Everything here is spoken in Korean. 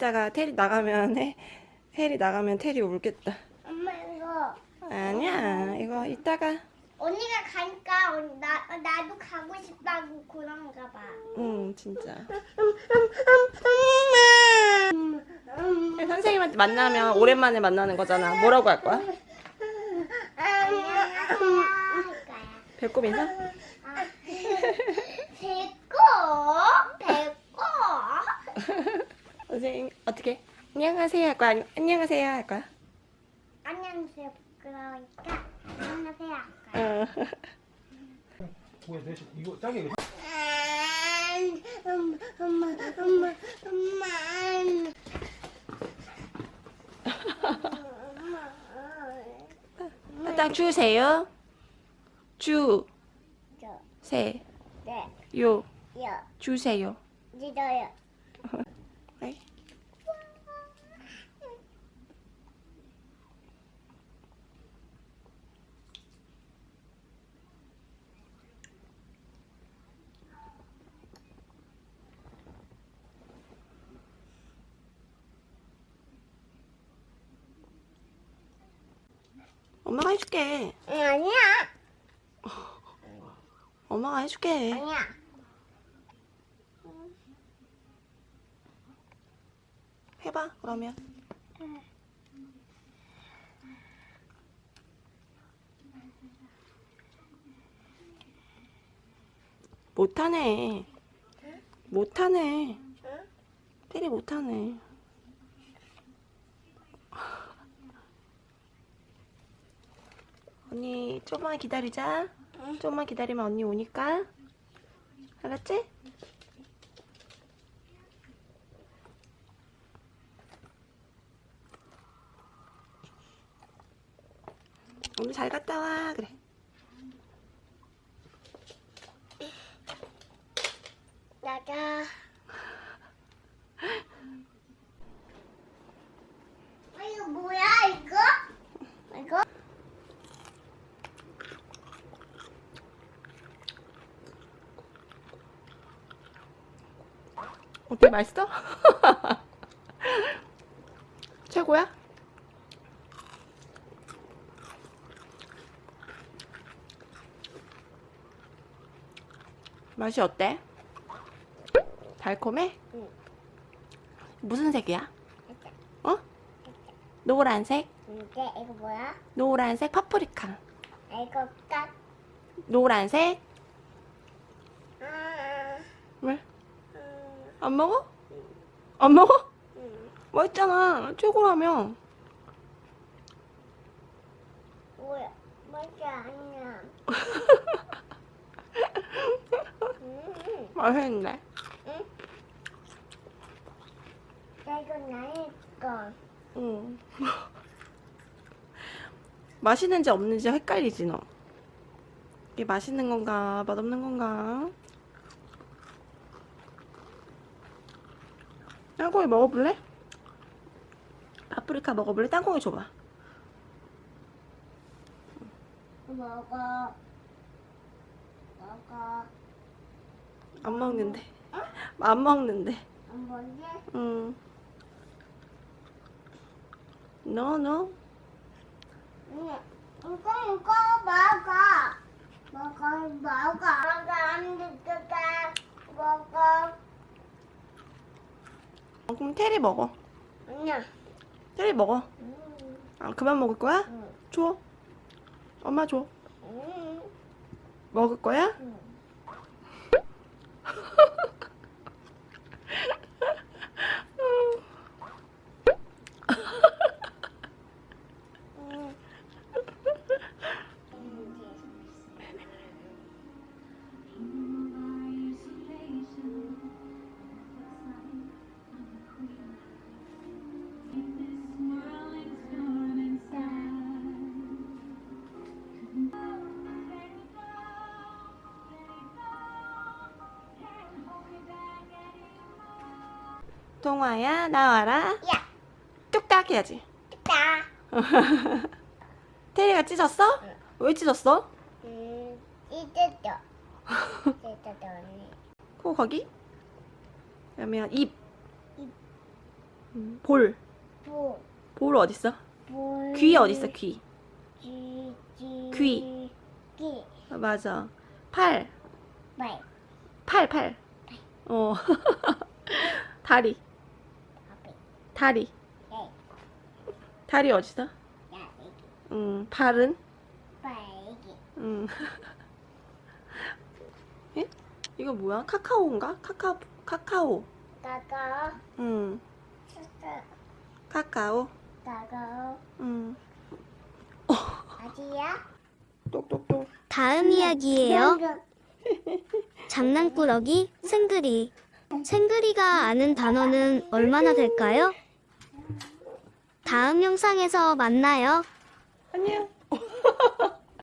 이따가 테리 나가면 해, 혜리 나가면 테리 울겠다. 엄마 이거 아니야 이거 이따가 언니가 가니까 언- 나 나도 가고 싶다고 그런가 봐. 응 진짜. 선생님한테 만나면 오랜만에 만나는 거잖아. 뭐라고 할 거야? 안녕하세요 할 거야. 배꼽 인사? 아, 배꼽 배꼽. 선생님 어떻게? 안녕하세요 할 거야? 아니면 안녕하세요 할 거야? 안녕하세요 부끄러우니까 안녕하세요 할 거야. 내 이거 이거 엄마 엄마 엄마 엄마 딱 주세요. 주, 저 세, 네, 요, 여, 주세요. 믿어요. 네. 엄마가 해줄게. 응, 아니야, 엄마가 해줄게. 아니야. 해봐 그러면. 못하네. 못하네. 때리 못하네. 언니 조금만 기다리자. 조금만 기다리면 언니 오니까. 알았지? 오늘 잘 갔다 와 그래. 나가. 어, 이거 뭐야 이거? 이거? 어때 맛있어? 최고야? 맛이 어때? 달콤해? 응. 무슨 색이야? 어? 노란색? 이게 이거 뭐야? 노란색 파프리카 이거 깍. 노란색? 아, 왜? 음, 안 먹어? 안 먹어? 음. 맛있잖아 최고라며 뭐야? 뭐지 아니야. 음, 맛있는데 응? 나 이거 나의 거. 응. 맛있는지 없는지 헷갈리지 너 이게 맛있는 건가 맛없는 건가 땅콩이 먹어볼래? 파프리카 먹어볼래? 땅콩이 줘봐 먹어. 먹어. 안 먹는데 안 먹는데 안 먹지? 응 no no 응. 이거 이거 먹어. 먹어 먹어. 먹어 안 되겠다. 먹어. 어, 그럼 테리 먹어 아니야. 테리 먹어 음, 아 그만 먹을 거야? 응. 줘 엄마 줘 음, 먹을 거야? 응. 동화야 나와라 야, 뚝딱 해야지 나. 테리가 찢었어? 응. 왜 찢었어? 음, 이제죠. 이제죠 언니. 코 거기? 그러면 입 입. 음, 볼. 보, 볼 어딨어? 볼. 귀 어딨어, 귀? 귀, 귀. 귀. 귀. 아, 맞아. 팔. 말. 팔, 팔. 어. 다리. 다리. 네. 다리 애기. 음, 발은? 말, 애기. 음. 에? 이거 뭐야? 카카오인가? 카카오, 카카오. 나가. 음. 카카오. 나가. 음, 아지야? 똑똑똑. 다음 이야기예요. 장난꾸러기 생그리. 생그리가 아는 단어는 얼마나 될까요? 다음 영상에서 만나요. 안녕.